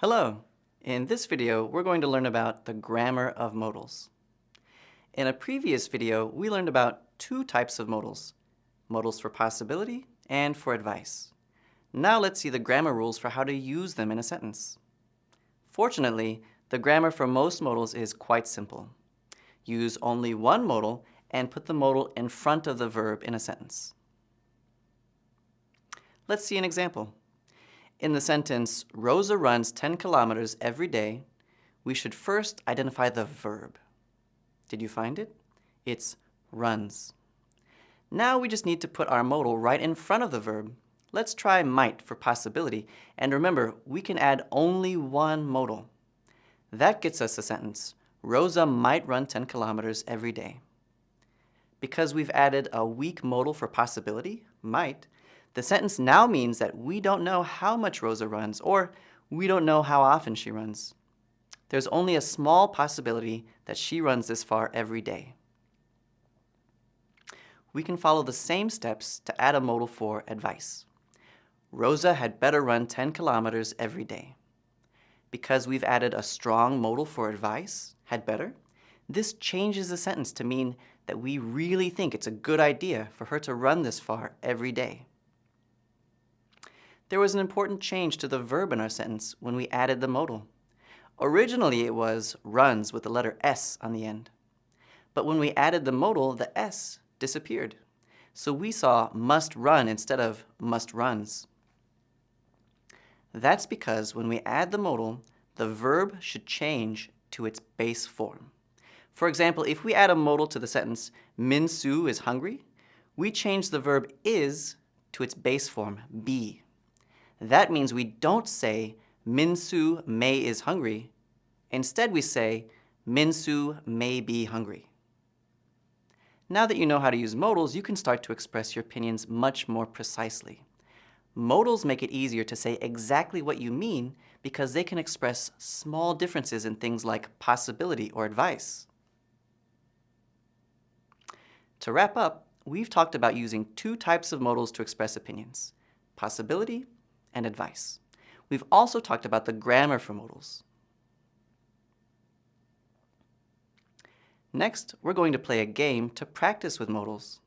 Hello! In this video, we're going to learn about the grammar of modals. In a previous video, we learned about two types of modals, modals for possibility and for advice. Now let's see the grammar rules for how to use them in a sentence. Fortunately, the grammar for most modals is quite simple. Use only one modal and put the modal in front of the verb in a sentence. Let's see an example. In the sentence, Rosa runs 10 kilometers every day, we should first identify the verb. Did you find it? It's runs. Now we just need to put our modal right in front of the verb. Let's try might for possibility, and remember, we can add only one modal. That gets us a sentence, Rosa might run 10 kilometers every day. Because we've added a weak modal for possibility, might, the sentence now means that we don't know how much Rosa runs, or we don't know how often she runs. There's only a small possibility that she runs this far every day. We can follow the same steps to add a modal for advice. Rosa had better run 10 kilometers every day. Because we've added a strong modal for advice, had better, this changes the sentence to mean that we really think it's a good idea for her to run this far every day there was an important change to the verb in our sentence when we added the modal. Originally it was runs with the letter S on the end. But when we added the modal, the S disappeared. So we saw must run instead of must runs. That's because when we add the modal, the verb should change to its base form. For example, if we add a modal to the sentence, Min Soo is hungry, we change the verb is to its base form, be. That means we don't say Minsu may is hungry. Instead, we say Minsu may be hungry. Now that you know how to use modals, you can start to express your opinions much more precisely. Modals make it easier to say exactly what you mean because they can express small differences in things like possibility or advice. To wrap up, we've talked about using two types of modals to express opinions, possibility and advice. We've also talked about the grammar for modals. Next, we're going to play a game to practice with modals.